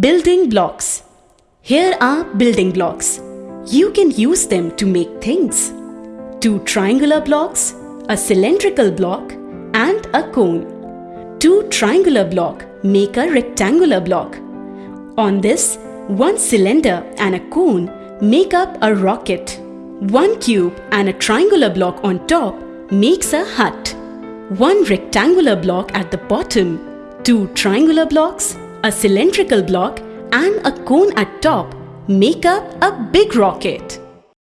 Building blocks. Here are building blocks. You can use them to make things. Two triangular blocks, a cylindrical block and a cone. Two triangular block make a rectangular block. On this, one cylinder and a cone make up a rocket. One cube and a triangular block on top makes a hut. One rectangular block at the bottom, two triangular blocks, a cylindrical block and a cone at top make up a big rocket.